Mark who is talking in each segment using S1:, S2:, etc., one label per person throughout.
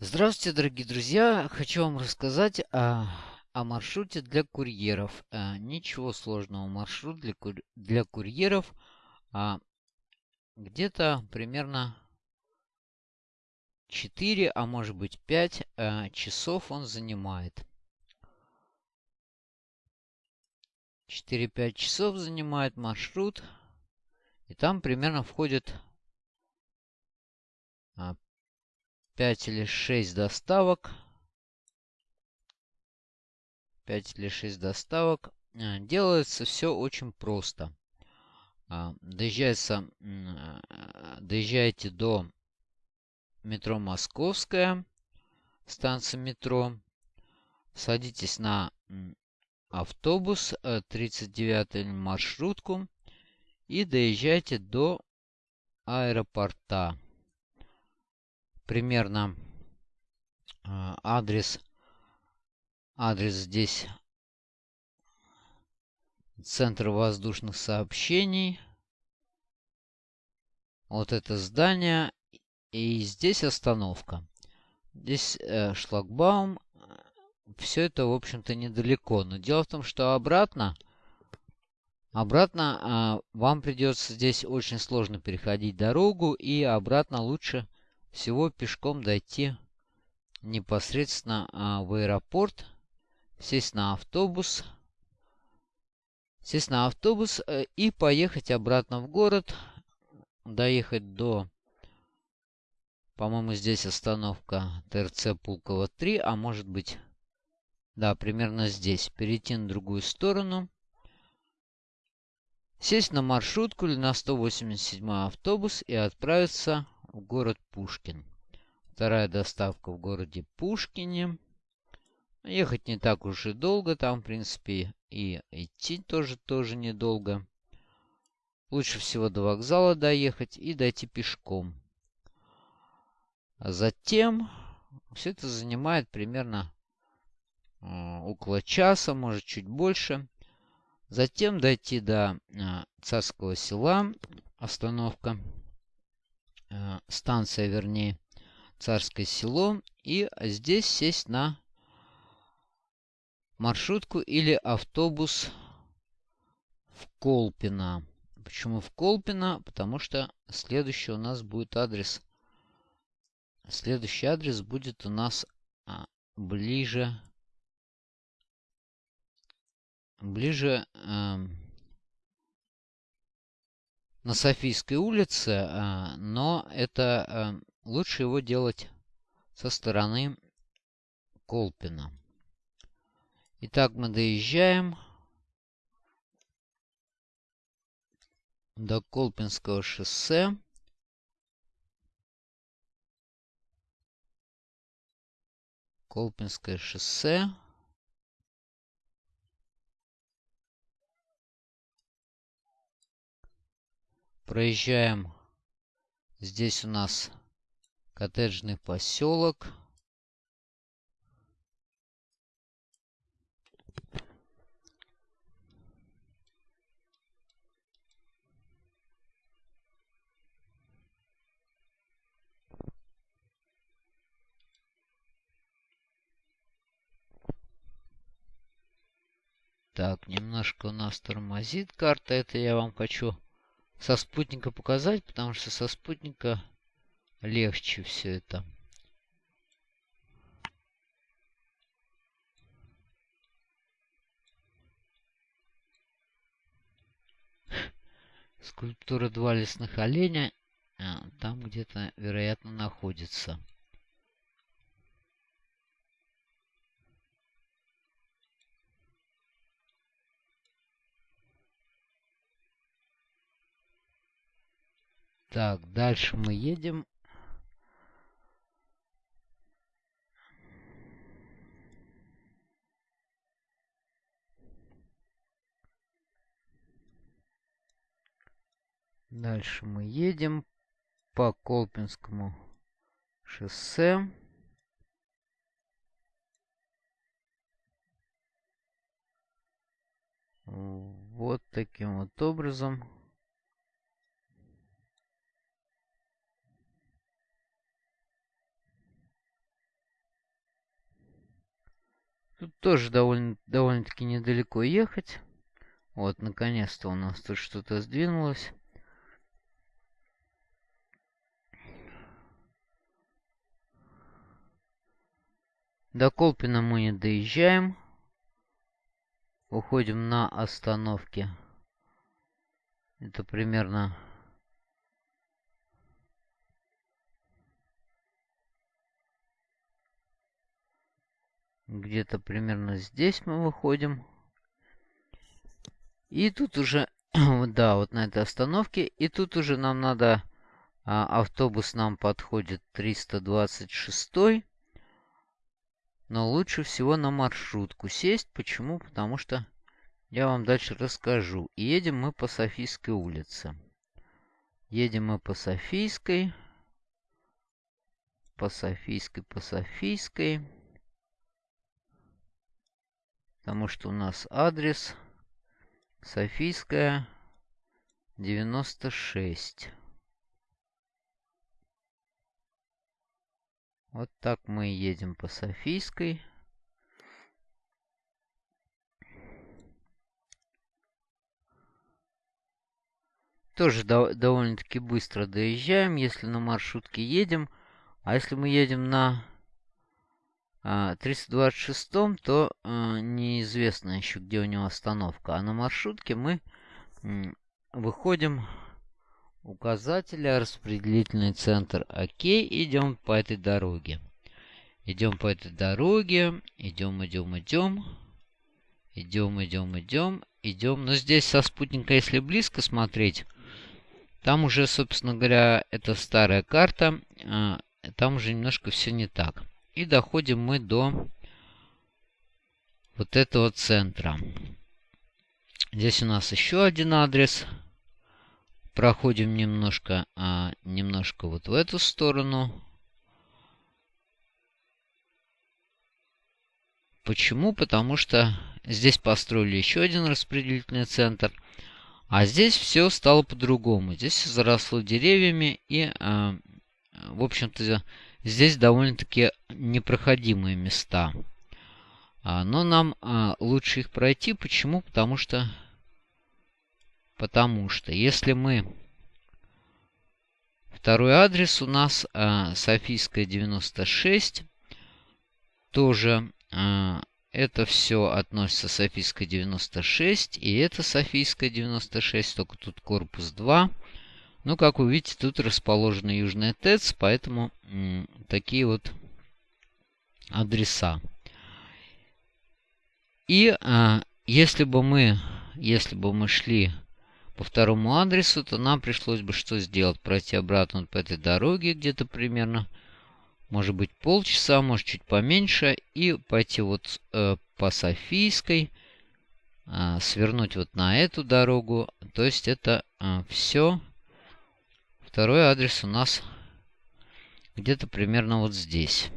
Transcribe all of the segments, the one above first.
S1: Здравствуйте, дорогие друзья! Хочу вам рассказать о, о маршруте для курьеров. А, ничего сложного. Маршрут для, кур, для курьеров а, где-то примерно 4, а может быть 5 а, часов он занимает. 4-5 часов занимает маршрут. И там примерно входит 5 или 6 доставок. 5 или 6 доставок. А, делается все очень просто. А, доезжается, а, доезжаете до метро Московская, станция метро. Садитесь на автобус 39 э, маршрутку и доезжаете до аэропорта примерно а, адрес. Адрес здесь Центр воздушных сообщений. Вот это здание. И здесь остановка. Здесь э, шлагбаум. Все это, в общем-то, недалеко. Но дело в том, что обратно... Обратно э, вам придется здесь очень сложно переходить дорогу. И обратно лучше всего пешком дойти непосредственно а, в аэропорт, сесть на автобус, сесть на автобус э, и поехать обратно в город, доехать до, по-моему, здесь остановка ТРЦ Пулково 3, а может быть, да, примерно здесь, перейти на другую сторону, сесть на маршрутку или на 187 автобус и отправиться в город Пушкин. Вторая доставка в городе Пушкине. Ехать не так уж и долго. Там, в принципе, и идти тоже, тоже недолго. Лучше всего до вокзала доехать и дойти пешком. А затем все это занимает примерно э, около часа, может чуть больше. Затем дойти до э, Царского села. Остановка. Э, станция, вернее, Царское село. И здесь сесть на маршрутку или автобус в Колпино. Почему в Колпино? Потому что следующий у нас будет адрес. Следующий адрес будет у нас а, ближе. Ближе. А, на Софийской улице, а, но это а, лучше его делать со стороны Колпина. Итак, мы доезжаем до Колпинского шоссе. Колпинское шоссе. Проезжаем. Здесь у нас коттеджный поселок. Так, немножко у нас тормозит карта. Это я вам хочу со спутника показать, потому что со спутника легче все это. Скульптура два лесных оленя а, там где-то, вероятно, находится. Так, дальше мы едем. Дальше мы едем по Колпинскому шоссе. Вот таким вот образом. Тут тоже довольно, довольно-таки недалеко ехать. Вот, наконец-то у нас тут что-то сдвинулось. До Колпина мы не доезжаем. Уходим на остановке. Это примерно... Где-то примерно здесь мы выходим. И тут уже... да, вот на этой остановке. И тут уже нам надо... А, автобус нам подходит 326 но лучше всего на маршрутку сесть. Почему? Потому что я вам дальше расскажу. Едем мы по Софийской улице. Едем мы по Софийской. По Софийской, по Софийской. Потому что у нас адрес Софийская 96. Вот так мы едем по Софийской. Тоже до довольно-таки быстро доезжаем, если на маршрутке едем. А если мы едем на а, 326, то а, неизвестно еще, где у него остановка. А на маршрутке мы выходим указателя, распределительный центр. Окей, идем по этой дороге. Идем по этой дороге, идем, идем, идем. Идем, идем, идем, идем. Но здесь со спутника, если близко смотреть, там уже, собственно говоря, это старая карта. А, там уже немножко все не так. И доходим мы до вот этого центра. Здесь у нас еще один адрес. Проходим немножко, а, немножко вот в эту сторону. Почему? Потому что здесь построили еще один распределительный центр. А здесь все стало по-другому. Здесь заросло деревьями и, а, в общем-то, здесь довольно-таки непроходимые места. А, но нам а, лучше их пройти. Почему? Потому что Потому что если мы... Второй адрес у нас э, Софийская 96. Тоже это все относится Софийская 96. И это Софийская 96, только тут корпус 2. Ну, как вы видите, тут расположена Южная ТЭЦ, поэтому такие вот адреса. И э, если бы мы, если бы мы шли по второму адресу, то нам пришлось бы что сделать? Пройти обратно по этой дороге где-то примерно, может быть, полчаса, может, чуть поменьше, и пойти вот э, по Софийской, э, свернуть вот на эту дорогу. То есть это э, все. Второй адрес у нас где-то примерно вот здесь.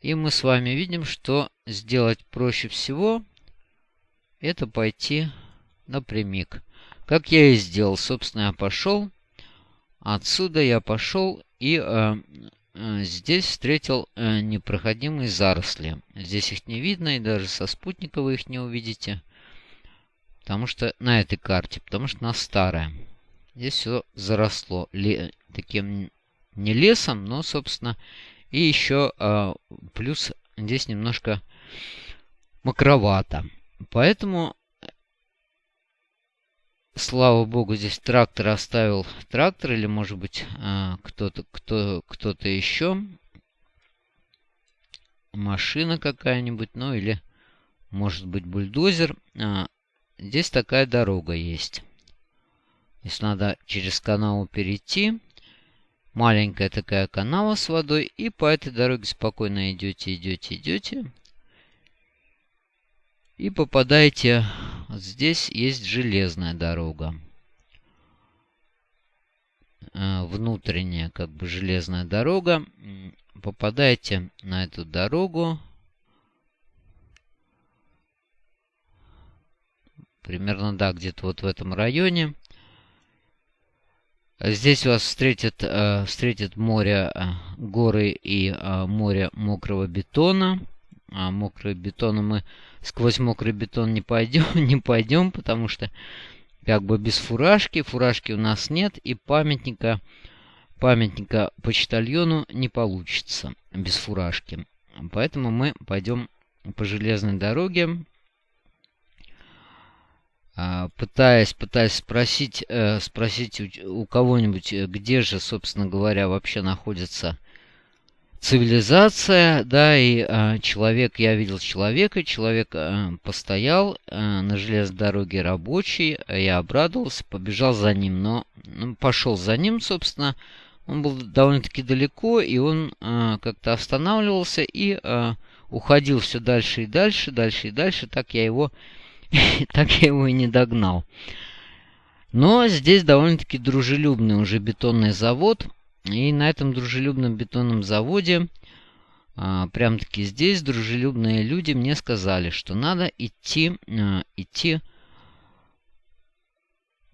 S1: И мы с вами видим, что сделать проще всего это пойти напрямик. Как я и сделал. Собственно, я пошел. Отсюда я пошел и э, э, здесь встретил э, непроходимые заросли. Здесь их не видно, и даже со спутника вы их не увидите. Потому что на этой карте, потому что она старая. Здесь все заросло ле, таким не лесом, но, собственно, и еще э, плюс здесь немножко мокровато. Поэтому слава богу, здесь трактор оставил трактор, или, может быть, а, кто-то кто, кто-то еще. Машина какая-нибудь, ну или, может быть, бульдозер. А, здесь такая дорога есть. Если надо через канал перейти, маленькая такая канава с водой, и по этой дороге спокойно идете, идете, идете. И попадаете Здесь есть железная дорога. Э, внутренняя, как бы, железная дорога. Попадаете на эту дорогу. Примерно, да, где-то вот в этом районе. Здесь вас встретит, э, встретит море, э, горы и э, море мокрого бетона. А мокрый бетон мы сквозь мокрый бетон не пойдем, не пойдем, потому что как бы без фуражки, фуражки у нас нет, и памятника, памятника почтальону не получится без фуражки. Поэтому мы пойдем по железной дороге, пытаясь, пытаясь спросить, э, спросить у, кого-нибудь, э, где же, собственно говоря, вообще находится цивилизация, да, и э, человек, я видел человека, человек э, постоял на железной дороге рабочий, я обрадовался, побежал за ним, но ну, пошел за ним, собственно, он был довольно-таки далеко, и он как-то останавливался и уходил все дальше и дальше, дальше и дальше, так я его так я его и не догнал. Но здесь довольно-таки дружелюбный уже бетонный завод. И на этом дружелюбном бетонном заводе, а, прям-таки здесь, дружелюбные люди мне сказали, что надо идти, а, идти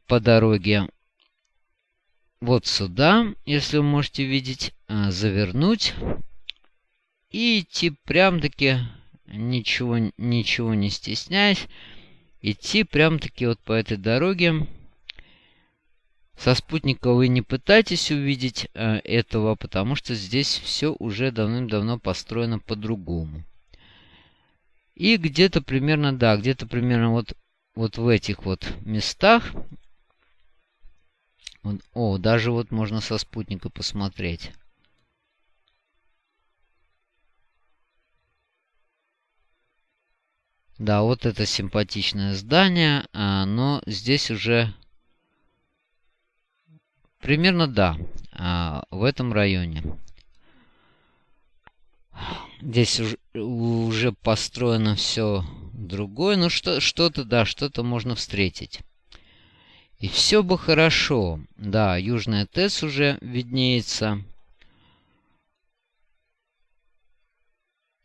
S1: по дороге вот сюда, если вы можете видеть, а, завернуть и идти прям-таки, ничего, ничего не стесняясь, идти прям-таки вот по этой дороге. Со спутника вы не пытайтесь увидеть э, этого, потому что здесь все уже давным-давно построено по-другому. И где-то примерно, да, где-то примерно вот, вот в этих вот местах. Вот, о, даже вот можно со спутника посмотреть. Да, вот это симпатичное здание, а, но здесь уже примерно да, а, в этом районе. Здесь уже, построено все другое, но что, что-то, да, что-то можно встретить. И все бы хорошо. Да, Южная ТЭС уже виднеется.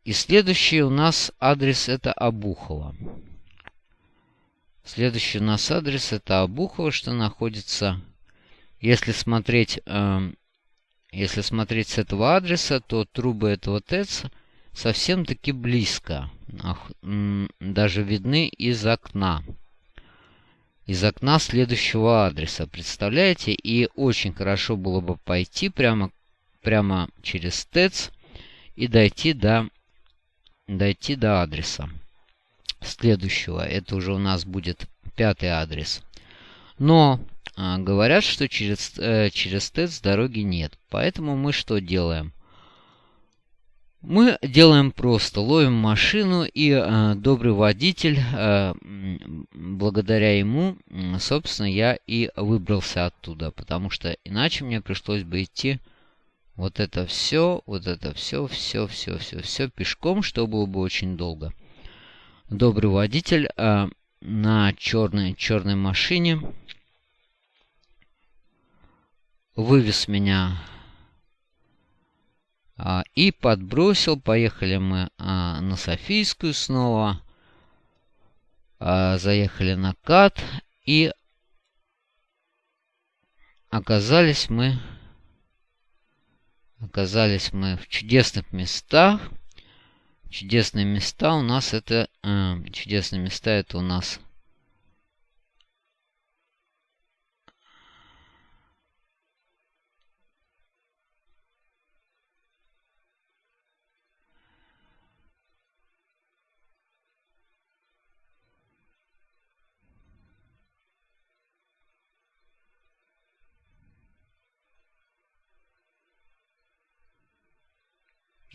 S1: И следующий у нас адрес это Обухово. Следующий у нас адрес это Обухово, что находится... Если смотреть, э, если смотреть с этого адреса, то трубы этого ТЭЦ совсем-таки близко. Даже видны из окна. Из окна следующего адреса. Представляете? И очень хорошо было бы пойти прямо, прямо через ТЭЦ и дойти до дойти до адреса следующего. Это уже у нас будет пятый адрес. Но а, говорят, что через, э, через ТЭЦ дороги нет. Поэтому мы что делаем? Мы делаем просто. Ловим машину, и э, добрый водитель, э, благодаря ему, собственно, я и выбрался оттуда. Потому что иначе мне пришлось бы идти вот это все, вот это все, все, все, все, все пешком, что было бы очень долго. Добрый водитель а, на черной, черной машине вывез меня а, и подбросил. Поехали мы а, на Софийскую снова. А, заехали на КАТ и оказались мы Оказались мы в чудесных местах. Чудесные места у нас это... Э, чудесные места это у нас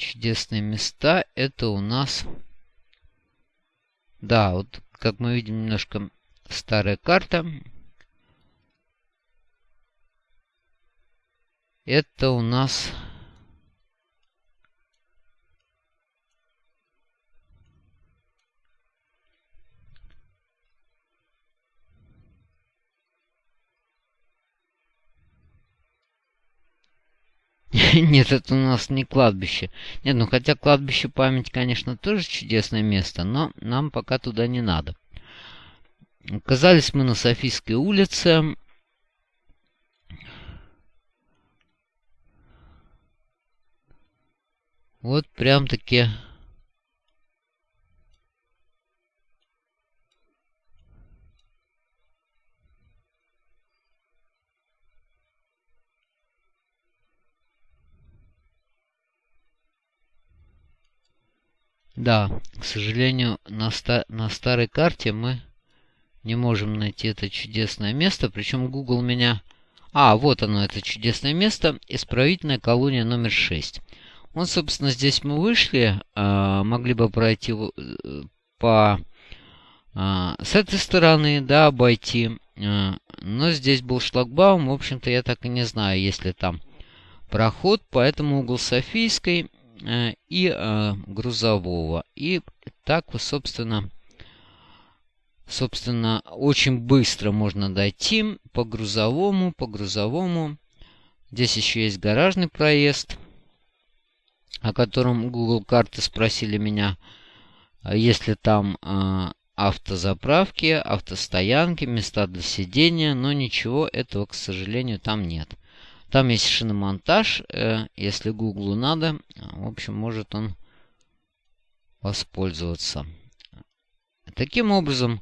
S1: чудесные места. Это у нас... Да, вот как мы видим, немножко старая карта. Это у нас... Нет, это у нас не кладбище. Нет, ну хотя кладбище память, конечно, тоже чудесное место, но нам пока туда не надо. Оказались мы на Софийской улице. Вот прям-таки Да, к сожалению, на, ста на старой карте мы не можем найти это чудесное место. Причем Google меня... А, вот оно, это чудесное место. Исправительная колония номер 6. Вот, собственно, здесь мы вышли. Э, могли бы пройти э, по... Э, с этой стороны, да, обойти. Э, но здесь был шлагбаум. В общем-то, я так и не знаю, есть ли там проход. Поэтому угол Софийской и э, грузового. И так, собственно, собственно, очень быстро можно дойти по грузовому, по грузовому. Здесь еще есть гаражный проезд, о котором Google карты спросили меня, если там э, автозаправки, автостоянки, места для сидения, но ничего этого, к сожалению, там нет. Там есть шиномонтаж. Э, если Гуглу надо, в общем, может он воспользоваться. Таким образом,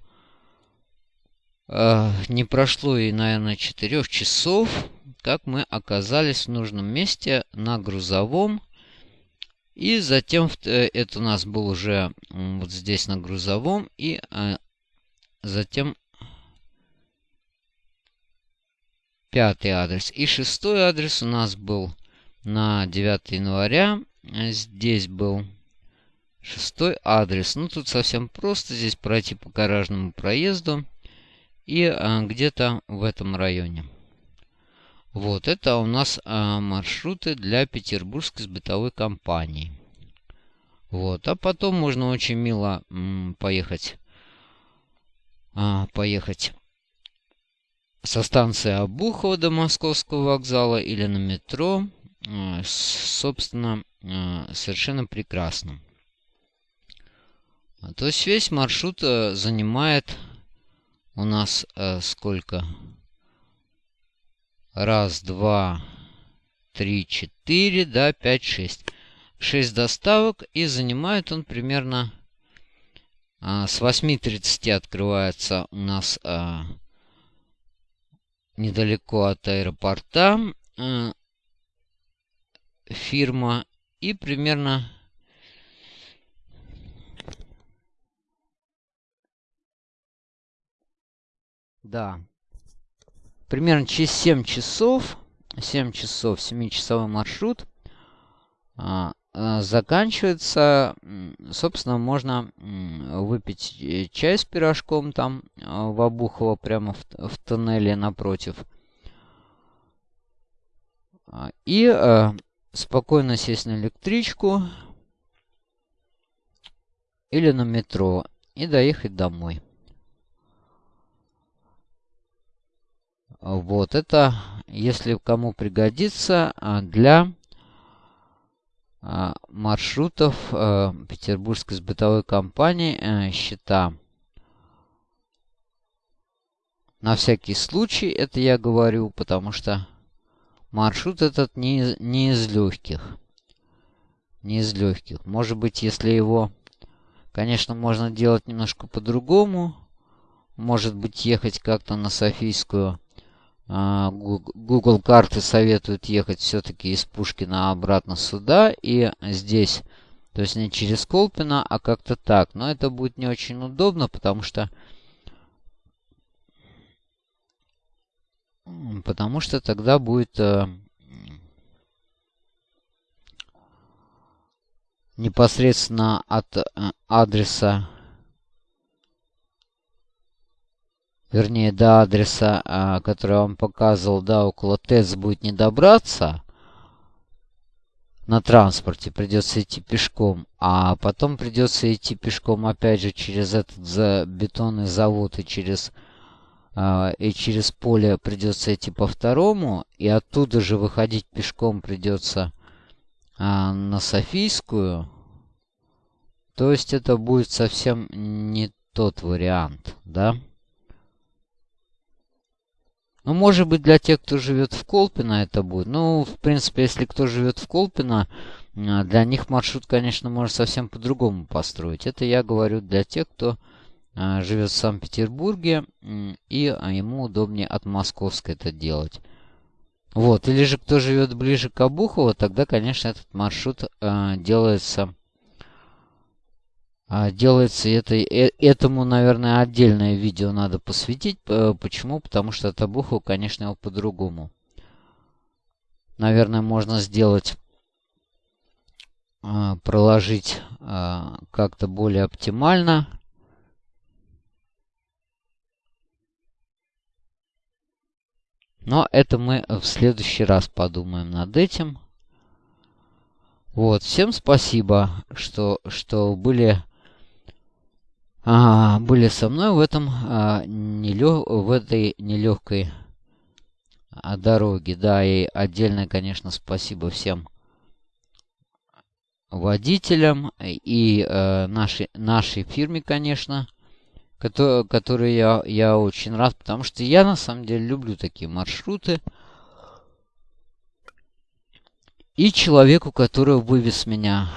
S1: э, не прошло и, наверное, 4 часов, как мы оказались в нужном месте на грузовом. И затем э, это у нас был уже вот здесь на грузовом. И затем пятый адрес. И шестой адрес у нас был на 9 января. Здесь был шестой адрес. Ну, тут совсем просто. Здесь пройти по гаражному проезду. И а, где-то в этом районе. Вот, это у нас а, маршруты для петербургской бытовой компании. Вот, а потом можно очень мило м, поехать, а, поехать со станции Обухова до Московского вокзала или на метро, э, собственно, э, совершенно прекрасно. То есть весь маршрут э, занимает у нас сколько? Раз, два, три, четыре, да, пять, шесть. Шесть доставок, и занимает он примерно с 8.30 открывается у нас недалеко от аэропорта э, фирма и примерно да. Примерно через 7 часов 7 часов 7-часовой маршрут а, а, заканчивается собственно можно выпить э, чай с пирожком там а, в Обухово прямо в, в тоннеле напротив и э, спокойно сесть на электричку или на метро и доехать домой. Вот это, если кому пригодится, для а, маршрутов э, Петербургской сбытовой компании э, счета. На всякий случай это я говорю, потому что маршрут этот не, не из легких. Не из легких. Может быть, если его, конечно, можно делать немножко по-другому. Может быть, ехать как-то на Софийскую а, Google карты советуют ехать все-таки из Пушкина обратно сюда. И здесь, то есть не через Колпино, а как-то так. Но это будет не очень удобно, потому что... Потому что тогда будет... Э, непосредственно от э, адреса вернее, до адреса, а, который я вам показывал, да, около ТЭЦ будет не добраться на транспорте, придется идти пешком, а потом придется идти пешком опять же через этот за бетонный завод и через а, и через поле придется идти по второму, и оттуда же выходить пешком придется а, на Софийскую. То есть это будет совсем не тот вариант, да? Ну, может быть, для тех, кто живет в Колпино, это будет. Ну, в принципе, если кто живет в Колпино, для них маршрут, конечно, можно совсем по-другому построить. Это я говорю для тех, кто живет в Санкт-Петербурге, и ему удобнее от Московской это делать. Вот, или же кто живет ближе к Обухову, тогда, конечно, этот маршрут э, делается... Э, делается это, э, этому, наверное, отдельное видео надо посвятить. Э, почему? Потому что Обухова, конечно, его по-другому. Наверное, можно сделать... Э, проложить э, как-то более оптимально. Но это мы в следующий раз подумаем над этим. Вот, всем спасибо, что, что были, а, были со мной в этом а, нелег, в этой нелегкой а, дороге. Да, и отдельное, конечно, спасибо всем водителям и э, нашей, нашей фирме, конечно который, я, я очень рад, потому что я на самом деле люблю такие маршруты. И человеку, который вывез меня,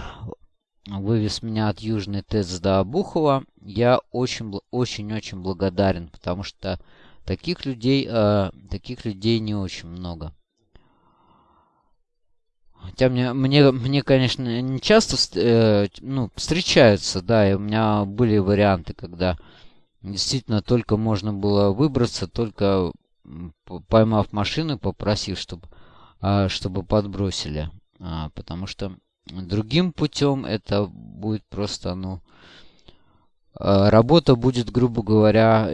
S1: вывез меня от Южной ТЭЦ до Обухова, я очень-очень-очень благодарен, потому что таких людей, э, таких людей не очень много. Хотя мне, мне, мне конечно, не часто э, ну, встречаются, да, и у меня были варианты, когда Действительно, только можно было выбраться, только поймав машину, попросив, чтобы, а, чтобы подбросили. А, потому что другим путем это будет просто, ну, а, работа будет, грубо говоря,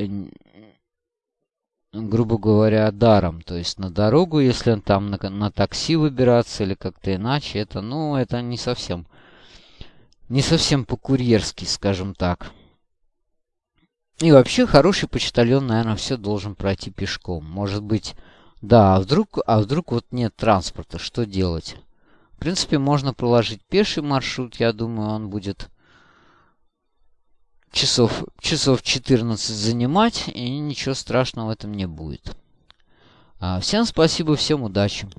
S1: грубо говоря, даром. То есть на дорогу, если он там на, на такси выбираться или как-то иначе, это, ну, это не совсем, не совсем по-курьерски, скажем так. И вообще хороший почтальон, наверное, все должен пройти пешком. Может быть, да, а вдруг, а вдруг вот нет транспорта, что делать? В принципе, можно проложить пеший маршрут, я думаю, он будет часов, часов 14 занимать, и ничего страшного в этом не будет. А, всем спасибо, всем удачи.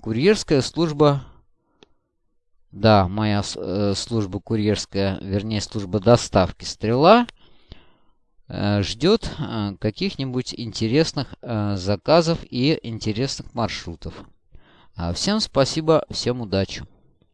S1: Курьерская служба... Да, моя э, служба курьерская, вернее, служба доставки «Стрела» Э, ждет э, каких-нибудь интересных э, заказов и интересных маршрутов. А всем спасибо, всем удачи!